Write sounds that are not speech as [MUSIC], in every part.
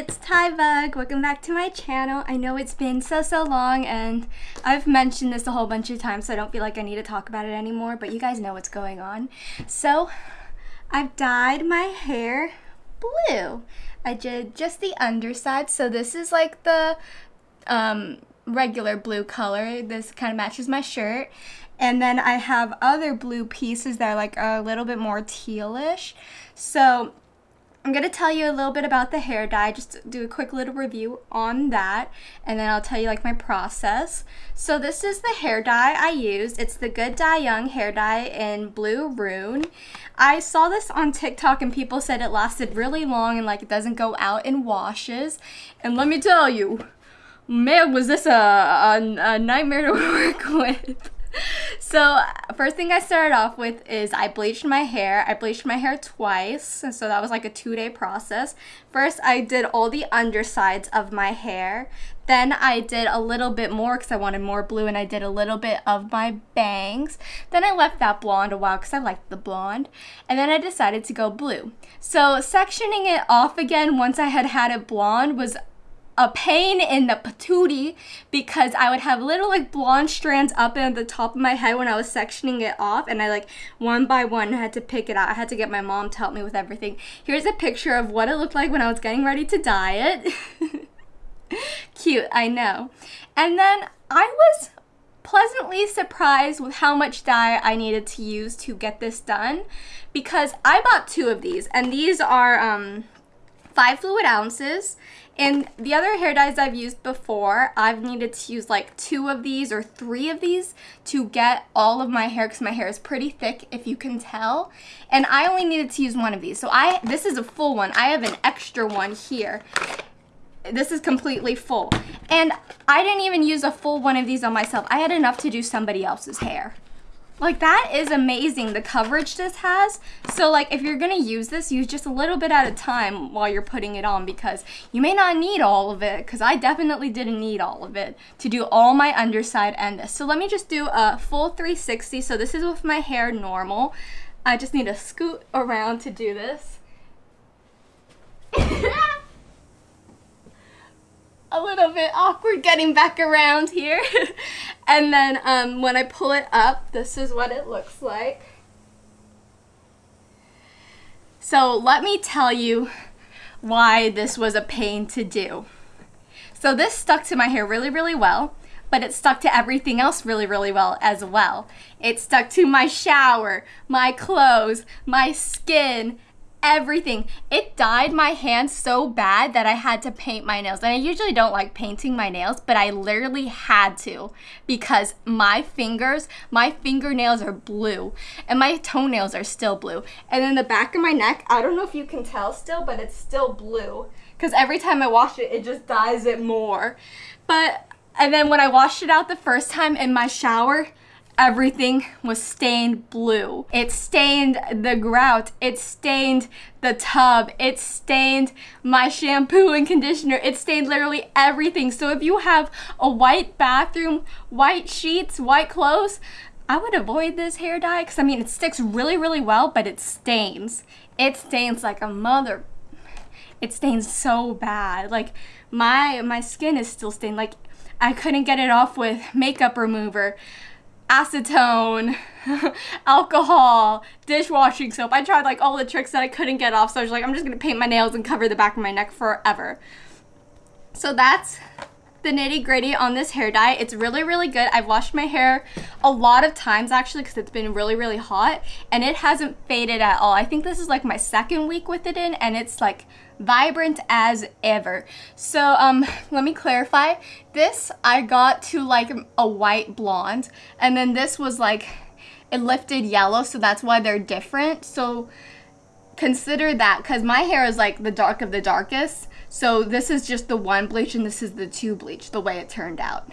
it's Tyvug. Welcome back to my channel. I know it's been so, so long and I've mentioned this a whole bunch of times so I don't feel like I need to talk about it anymore, but you guys know what's going on. So, I've dyed my hair blue. I did just the underside, so this is like the um, regular blue color. This kind of matches my shirt. And then I have other blue pieces that are like a little bit more tealish. So I'm going to tell you a little bit about the hair dye, just do a quick little review on that, and then I'll tell you like my process. So this is the hair dye I used. It's the Good Dye Young hair dye in Blue Ruin. I saw this on TikTok and people said it lasted really long and like it doesn't go out in washes. And let me tell you, man, was this a, a, a nightmare to [LAUGHS] work with so first thing I started off with is I bleached my hair. I bleached my hair twice, and so that was like a two-day process. First, I did all the undersides of my hair. Then I did a little bit more because I wanted more blue, and I did a little bit of my bangs. Then I left that blonde a while because I liked the blonde, and then I decided to go blue. So sectioning it off again once I had had it blonde was a pain in the patootie because I would have little like blonde strands up at the top of my head when I was sectioning it off and I like one by one had to pick it out. I had to get my mom to help me with everything. Here's a picture of what it looked like when I was getting ready to dye it. [LAUGHS] Cute, I know. And then I was pleasantly surprised with how much dye I needed to use to get this done because I bought two of these and these are um, five fluid ounces and the other hair dyes I've used before, I've needed to use like two of these or three of these to get all of my hair because my hair is pretty thick if you can tell. And I only needed to use one of these. So I this is a full one. I have an extra one here. This is completely full. And I didn't even use a full one of these on myself. I had enough to do somebody else's hair. Like that is amazing, the coverage this has. So like if you're gonna use this, use just a little bit at a time while you're putting it on because you may not need all of it because I definitely didn't need all of it to do all my underside and this. So let me just do a full 360. So this is with my hair normal. I just need to scoot around to do this. [LAUGHS] a little bit awkward getting back around here. [LAUGHS] and then um, when I pull it up, this is what it looks like. So let me tell you why this was a pain to do. So this stuck to my hair really, really well, but it stuck to everything else really, really well as well. It stuck to my shower, my clothes, my skin, everything. It dyed my hands so bad that I had to paint my nails. And I usually don't like painting my nails, but I literally had to because my fingers, my fingernails are blue and my toenails are still blue. And then the back of my neck, I don't know if you can tell still, but it's still blue because every time I wash it, it just dyes it more. But, and then when I washed it out the first time in my shower, everything was stained blue. It stained the grout. It stained the tub. It stained my shampoo and conditioner. It stained literally everything. So if you have a white bathroom, white sheets, white clothes, I would avoid this hair dye because I mean it sticks really really well but it stains. It stains like a mother. It stains so bad. Like my my skin is still stained. Like I couldn't get it off with makeup remover acetone, [LAUGHS] alcohol, dishwashing soap. I tried like all the tricks that I couldn't get off, so I was like, I'm just gonna paint my nails and cover the back of my neck forever. So that's the nitty gritty on this hair dye. It's really, really good. I've washed my hair a lot of times actually because it's been really, really hot and it hasn't faded at all. I think this is like my second week with it in and it's like vibrant as ever. So um, let me clarify. This I got to like a white blonde and then this was like it lifted yellow so that's why they're different. So consider that because my hair is like the dark of the darkest. So this is just the one bleach and this is the two bleach the way it turned out.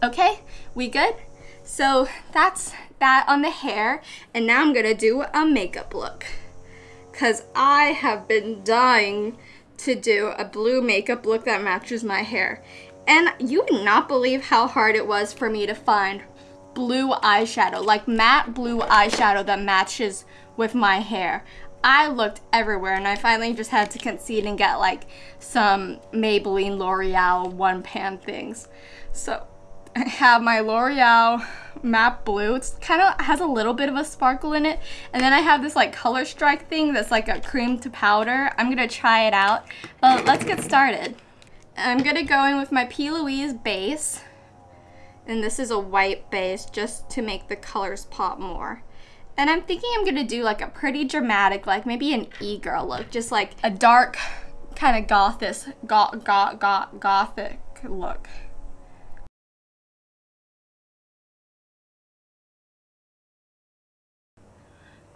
Okay, we good? So that's that on the hair and now I'm gonna do a makeup look because I have been dying to do a blue makeup look that matches my hair. And you would not believe how hard it was for me to find blue eyeshadow, like matte blue eyeshadow that matches with my hair. I looked everywhere and I finally just had to concede and get like some Maybelline L'Oreal one pan things. So I have my L'Oreal matte blue. It's kind of has a little bit of a sparkle in it. And then I have this like color strike thing that's like a cream to powder. I'm gonna try it out. But let's get started. I'm gonna go in with my P. Louise base. And this is a white base just to make the colors pop more. And I'm thinking I'm gonna do like a pretty dramatic, like maybe an e-girl look, just like a dark kind of gothic, goth, goth, goth, gothic look.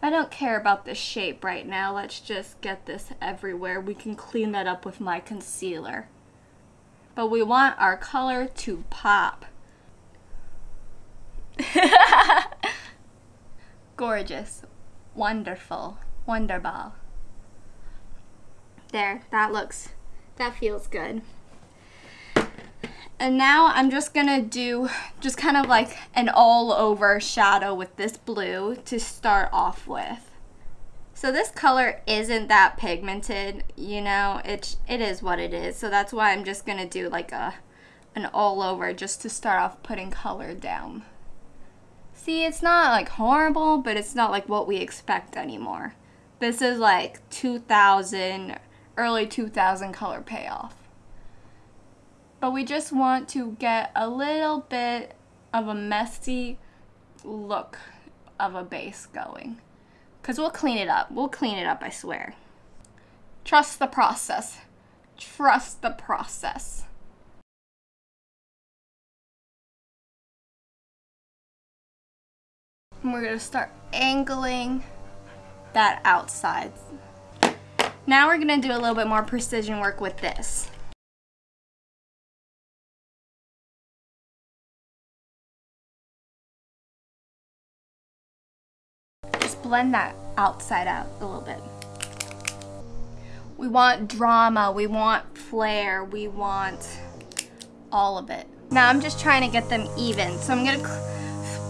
I don't care about the shape right now. Let's just get this everywhere. We can clean that up with my concealer. But we want our color to pop. [LAUGHS] Gorgeous. Wonderful. Wonderball. There, that looks, that feels good. And now I'm just gonna do just kind of like an all over shadow with this blue to start off with. So this color isn't that pigmented, you know, it, it is what it is. So that's why I'm just gonna do like a, an all over just to start off putting color down. See, it's not like horrible, but it's not like what we expect anymore. This is like 2000, early 2000 color payoff. But we just want to get a little bit of a messy look of a base going. Because we'll clean it up. We'll clean it up, I swear. Trust the process. Trust the process. And we're gonna start angling that outside. Now we're gonna do a little bit more precision work with this. Just blend that outside out a little bit. We want drama, we want flair, we want all of it. Now I'm just trying to get them even. So I'm gonna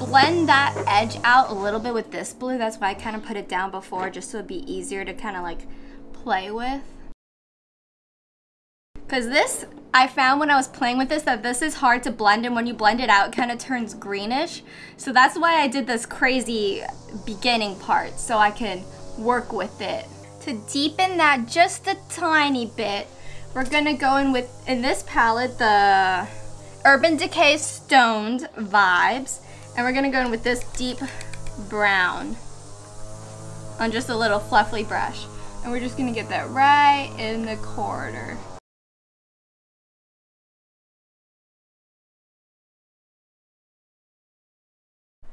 blend that edge out a little bit with this blue. That's why I kind of put it down before just so it'd be easier to kind of like play with. Because this, I found when I was playing with this that this is hard to blend and when you blend it out, it kind of turns greenish. So that's why I did this crazy beginning part so I can work with it. To deepen that just a tiny bit, we're gonna go in with, in this palette, the Urban Decay Stoned Vibes. And we're gonna go in with this deep brown on just a little fluffy brush. And we're just gonna get that right in the corner.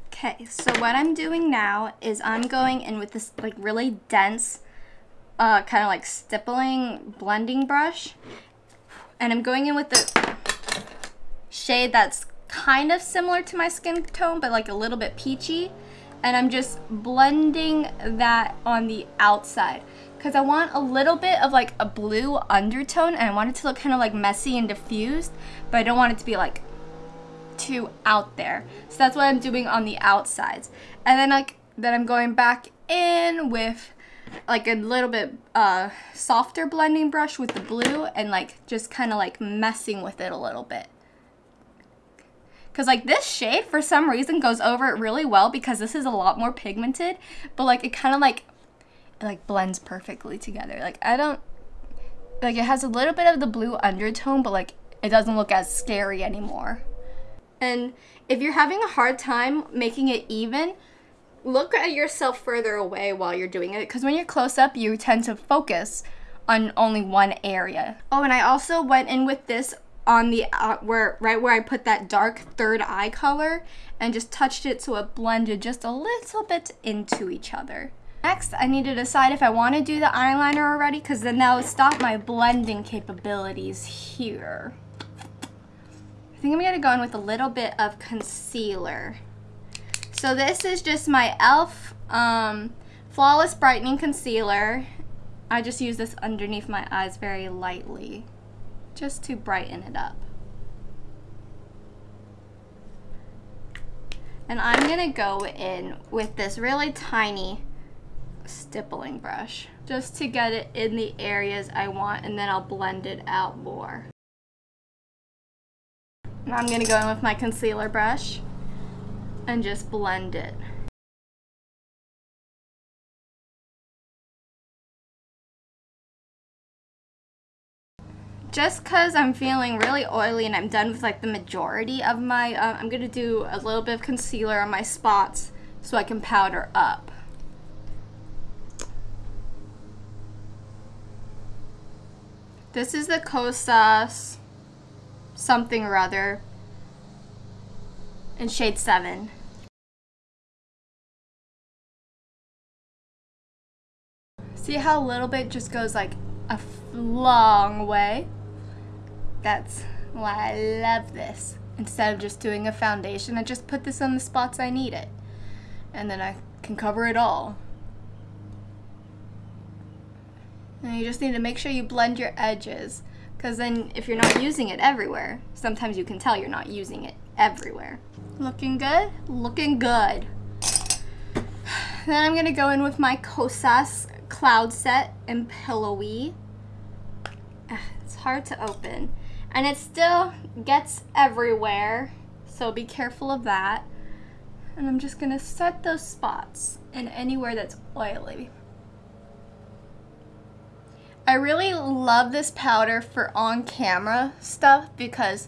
Okay, so what I'm doing now is I'm going in with this like really dense, uh, kind of like stippling blending brush. And I'm going in with the shade that's kind of similar to my skin tone, but like a little bit peachy. And I'm just blending that on the outside because I want a little bit of like a blue undertone and I want it to look kind of like messy and diffused, but I don't want it to be like too out there. So that's what I'm doing on the outsides. And then like, then I'm going back in with like a little bit uh, softer blending brush with the blue and like just kind of like messing with it a little bit. Because like this shade for some reason goes over it really well because this is a lot more pigmented. But like it kind of like, it like blends perfectly together. Like I don't, like it has a little bit of the blue undertone but like it doesn't look as scary anymore. And if you're having a hard time making it even, look at yourself further away while you're doing it because when you're close up you tend to focus on only one area. Oh, and I also went in with this on the uh, where right where I put that dark third eye color and just touched it so it blended just a little bit into each other. Next, I need to decide if I want to do the eyeliner already because then that will stop my blending capabilities here. I think I'm going to go in with a little bit of concealer. So this is just my e.l.f. Um, Flawless Brightening Concealer. I just use this underneath my eyes very lightly just to brighten it up. And I'm gonna go in with this really tiny stippling brush just to get it in the areas I want and then I'll blend it out more. Now I'm gonna go in with my concealer brush and just blend it. Just because I'm feeling really oily and I'm done with like the majority of my, uh, I'm going to do a little bit of concealer on my spots so I can powder up. This is the Kosas something or other in shade 7. See how a little bit just goes like a long way? That's why I love this. Instead of just doing a foundation, I just put this on the spots I need it. And then I can cover it all. And you just need to make sure you blend your edges. Because then if you're not using it everywhere, sometimes you can tell you're not using it everywhere. Looking good? Looking good. [SIGHS] Then I'm going to go in with my Kosas Cloud Set and Pillowy. [SIGHS] It's hard to open and it still gets everywhere so be careful of that. And I'm just gonna set those spots in anywhere that's oily. I really love this powder for on camera stuff because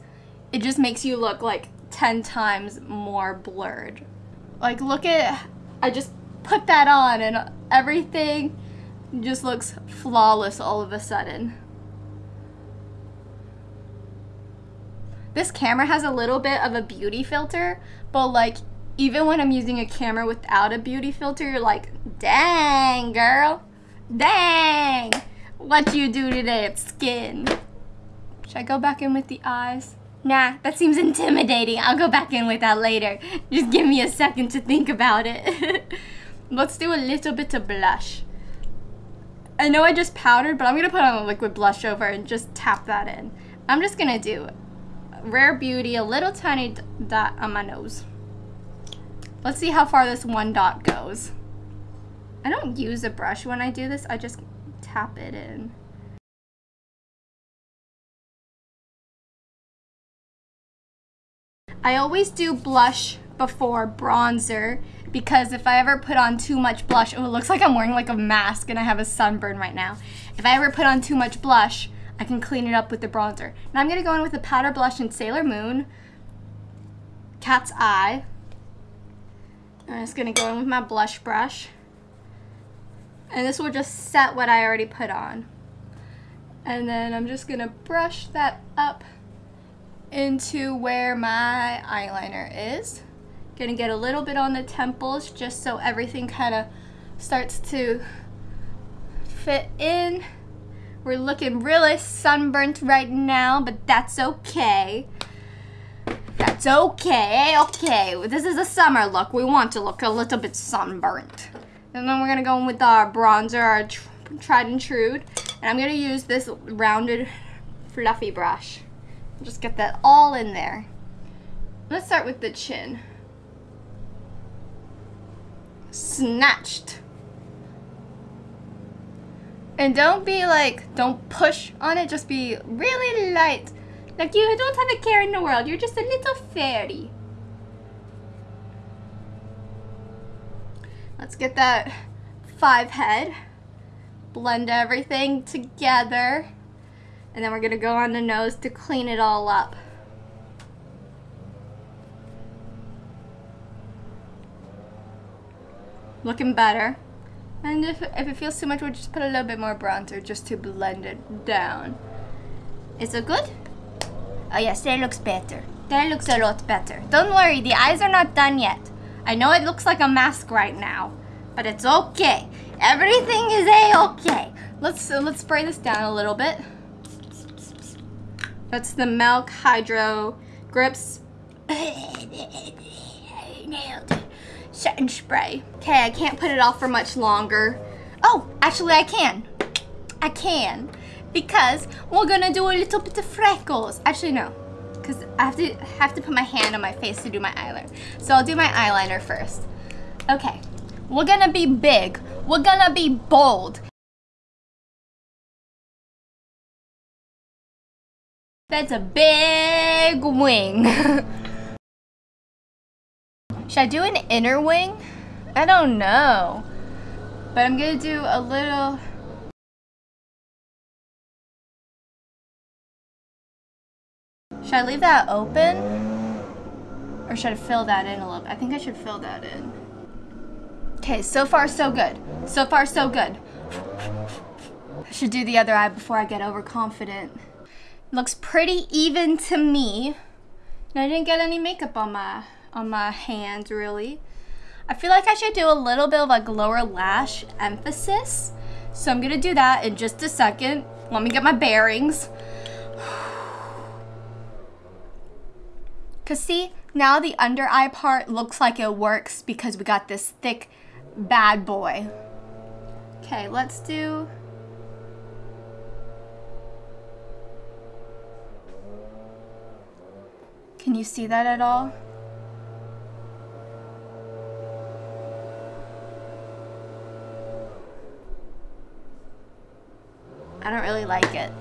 it just makes you look like 10 times more blurred. Like look at I just put that on and everything just looks flawless all of a sudden This camera has a little bit of a beauty filter, but like even when I'm using a camera without a beauty filter, you're like, dang, girl. Dang. What you do today at skin? Should I go back in with the eyes? Nah, that seems intimidating. I'll go back in with that later. Just give me a second to think about it. [LAUGHS] Let's do a little bit of blush. I know I just powdered, but I'm to put on a liquid blush over and just tap that in. I'm just to do Rare Beauty, a little tiny dot on my nose. Let's see how far this one dot goes. I don't use a brush when I do this, I just tap it in. I always do blush before bronzer because if I ever put on too much blush, oh, it looks like I'm wearing like a mask and I have a sunburn right now. If I ever put on too much blush, I can clean it up with the bronzer. Now I'm going to go in with the powder blush in Sailor Moon, Cat's Eye. I'm just going to go in with my blush brush. And this will just set what I already put on. And then I'm just going to brush that up into where my eyeliner is. Gonna get a little bit on the temples just so everything kind of starts to fit in. We're looking really sunburnt right now, but that's okay. That's okay, okay. This is a summer look. We want to look a little bit sunburnt. And then we're gonna go in with our bronzer, our tr tried and true. And I'm gonna use this rounded fluffy brush. Just get that all in there. Let's start with the chin. Snatched. And don't be like, don't push on it, just be really light. Like you don't have a care in the world, you're just a little fairy. Let's get that five head. Blend everything together. And then we're gonna go on the nose to clean it all up. Looking better. And if, if it feels too much, we'll just put a little bit more bronzer just to blend it down. Is it good? Oh yes, that looks better. That looks a lot better. Don't worry, the eyes are not done yet. I know it looks like a mask right now, but it's okay. Everything is a-okay. Let's, uh, let's spray this down a little bit. That's the Milk Hydro Grips. [LAUGHS] Nailed it setting spray. Okay, I can't put it off for much longer. Oh, actually I can. I can. Because we're gonna do a little bit of freckles. Actually, no. Because I have to have to put my hand on my face to do my eyeliner. So I'll do my eyeliner first. Okay. We're gonna be big We're gonna be bold. That's a big wing. [LAUGHS] Should I do an inner wing? I don't know. But I'm gonna do a little... Should I leave that open? Or should I fill that in a little bit? I think I should fill that in. Okay, so far so good. So far so good. I should do the other eye before I get overconfident. Looks pretty even to me. And I didn't get any makeup on my on my hands really. I feel like I should do a little bit of like lower lash emphasis. So I'm gonna do that in just a second. Let me get my bearings. [SIGHS] Cause see, now the under eye part looks like it works because we got this thick bad boy. Okay, let's do Can you see that at all? I don't really like it.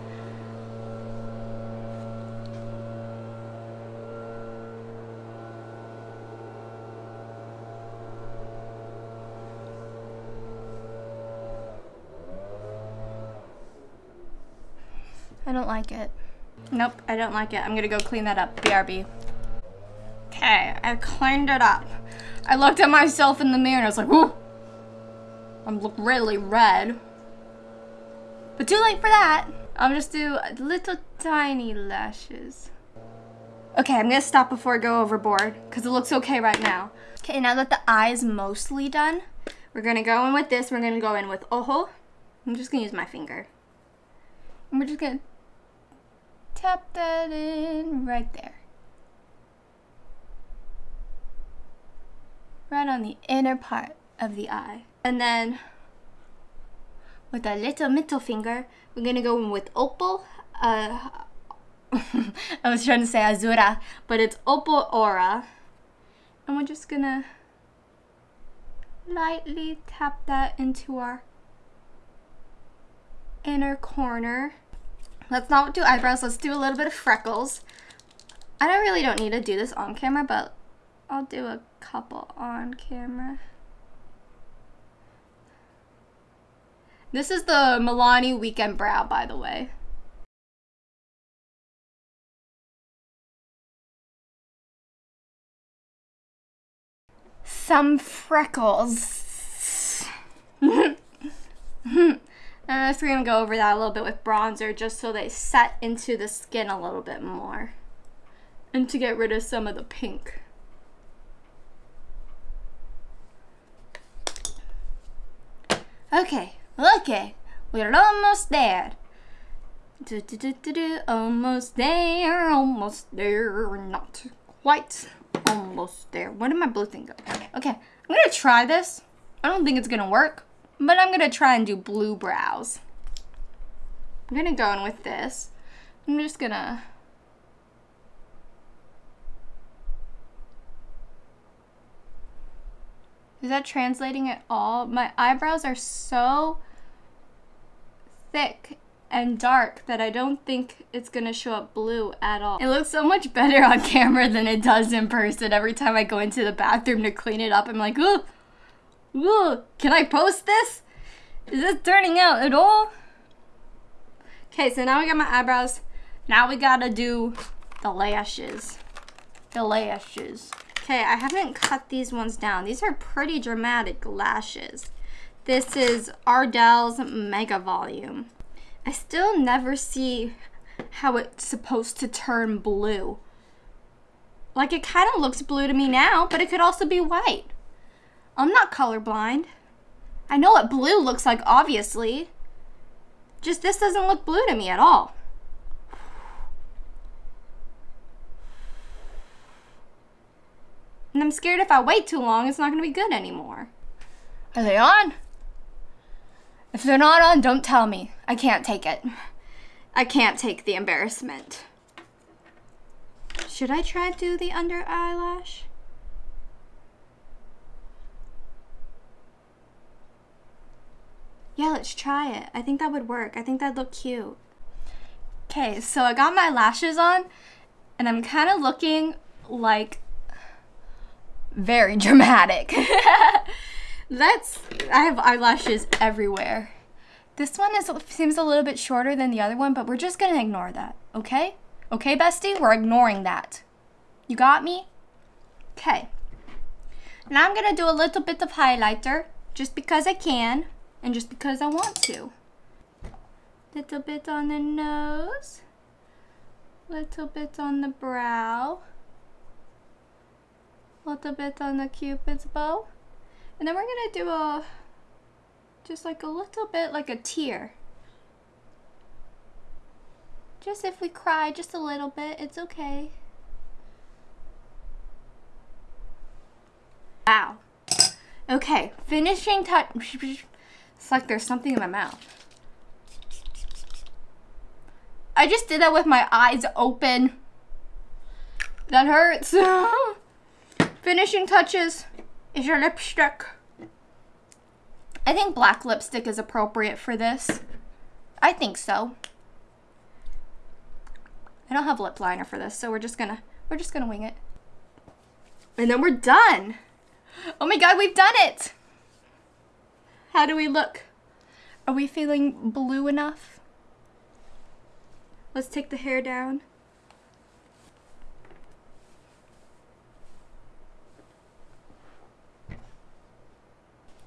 I don't like it. Nope, I don't like it. I'm gonna go clean that up. BRB. Okay, I cleaned it up. I looked at myself in the mirror and I was like, whoo! I'm look really red. But too late for that. I'll just do little tiny lashes. Okay, I'm gonna stop before I go overboard because it looks okay right now. Okay, now that the eye is mostly done, we're gonna go in with this. We're gonna go in with ojo. I'm just gonna use my finger. And we're just gonna tap that in right there. Right on the inner part of the eye. And then with a little middle finger, we're gonna go in with opal. Uh, [LAUGHS] I was trying to say azura, but it's opal aura. And we're just gonna lightly tap that into our inner corner. Let's not do eyebrows, let's do a little bit of freckles. I don't really don't need to do this on camera, but I'll do a couple on camera. This is the Milani Weekend Brow, by the way. Some freckles. [LAUGHS] Uh, I'm just gonna go over that a little bit with bronzer just so they set into the skin a little bit more. And to get rid of some of the pink. Okay, Okay, we're almost there. Do, do, do, do, do, almost there, almost there, not quite almost there. Where did my blue thing go? Okay, I'm gonna try this. I don't think it's gonna work, but I'm gonna try and do blue brows. I'm gonna go in with this. I'm just gonna Is that translating at all? My eyebrows are so thick and dark that I don't think it's gonna show up blue at all. It looks so much better on [LAUGHS] camera than it does in person. Every time I go into the bathroom to clean it up, I'm like, ooh, ooh, can I post this? Is this turning out at all? Okay, so now we got my eyebrows. Now we gotta do the lashes. The lashes. Okay, I haven't cut these ones down. These are pretty dramatic lashes. This is Ardell's Mega Volume. I still never see how it's supposed to turn blue. Like it kind of looks blue to me now, but it could also be white. I'm not colorblind. I know what blue looks like, obviously. Just this doesn't look blue to me at all. And I'm scared if I wait too long, it's not going to be good anymore. Are they on? If they're not on, don't tell me. I can't take it. I can't take the embarrassment. Should I try to do the under eyelash? Yeah, let's try it. I think that would work. I think that'd look cute. Okay, so I got my lashes on and I'm kind of looking like very [LAUGHS] dramatic. [LAUGHS] Let's, I have eyelashes everywhere. This one is seems a little bit shorter than the other one, but we're just gonna ignore that, okay? Okay, bestie? We're ignoring that. You got me? Okay. Now I'm gonna do a little bit of highlighter, just because I can, and just because I want to. Little bit on the nose. Little bit on the brow. Little bit on the cupid's bow. And then we're gonna do a, just like a little bit like a tear. Just if we cry just a little bit, it's okay. Wow. Okay, finishing touch. It's like there's something in my mouth. I just did that with my eyes open. That hurts. [LAUGHS] Finishing touches is your lipstick. I think black lipstick is appropriate for this. I think so. I don't have lip liner for this, so we're just gonna we're just gonna wing it. And then we're done. Oh my god, we've done it! How do we look? Are we feeling blue enough? Let's take the hair down.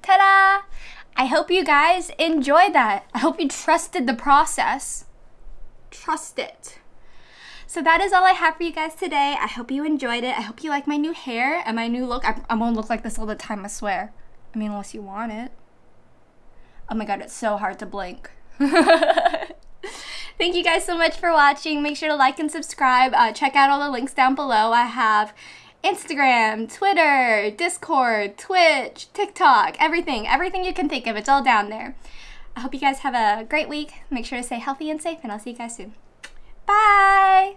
Ta-da! I hope you guys enjoyed that. I hope you trusted the process. Trust it. So that is all I have for you guys today. I hope you enjoyed it. I hope you like my new hair and my new look. I, I won't look like this all the time, I swear. I mean, unless you want it. Oh my god, it's so hard to blink. [LAUGHS] Thank you guys so much for watching. Make sure to like and subscribe. Uh, check out all the links down below. I have Instagram, Twitter, Discord, Twitch, TikTok, everything. Everything you can think of. It's all down there. I hope you guys have a great week. Make sure to stay healthy and safe, and I'll see you guys soon. Bye!